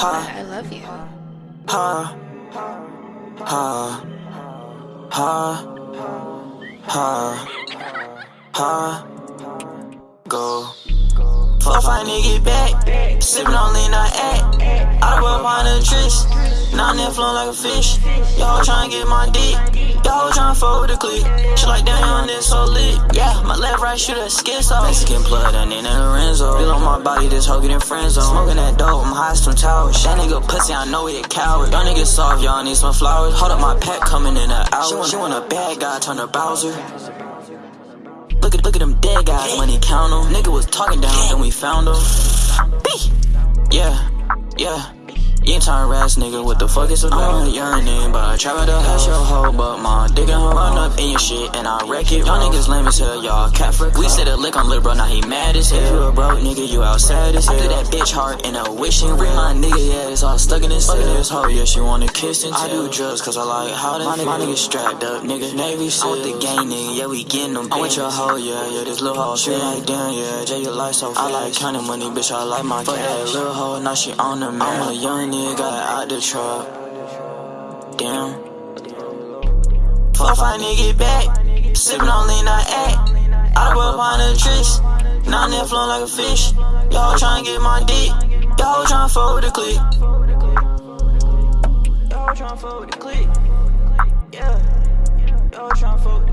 I love you. Ha, ha, ha, ha, ha, go. Fuck fight nigga back, sippin' on lean, not act. Of up on the tricks, now I'm flowing like a fish. Y'all tryna get my dick, y'all tryna with the clique. She like, damn, this so lit. Yeah, my left, right shooter, skid off. Mexican blood, and then Lorenzo. Feel on my body, this hoe getting friend zone. Smoking that dope, I'm high some towers. That nigga pussy, I know he a coward. Y'all niggas soft, y'all need some flowers. Hold up, my pack coming in an hour. She want, she want a bad guy, turn her Bowser. Look at, look at them dead guys, When money count 'em. Nigga was talking down, then we found him. Yeah, yeah. You ain't turn ass nigga, what the fuck is about? I'm yearning, but I try to hush your hoe, but my dick and hoe run up in your shit, and I wreck it. Y'all niggas lame as hell, y'all cat for We said a lick on little bro, now he mad as hell. You a broke nigga, you outside as hell. I that bitch heart in a wishing ring. My nigga, yeah, it's all stuck in his head. This hoe, yeah, she wanna kiss and tell. I do drugs, cause I like how they my, nigga, my nigga strapped up, nigga. Navy. I'm with the gang nigga, yeah, we getting them. I'm with your hoe, yeah, yeah, this little hoe. She like, damn, yeah, Jay, your life so fast. I like counting money, bitch, I like my cash. Fuck that little hoe, now she on the man. I'm a young nigga, got out the truck. Damn. Fuck fight nigga back. Sippin' on lean, not act. Of up on the tricks. Now I'm flowing like a fish. Y'all tryna get my dick. Y'all tryna fuck with the clique. Y'all tryna fuck with the clique. Yeah. Y'all tryna fuck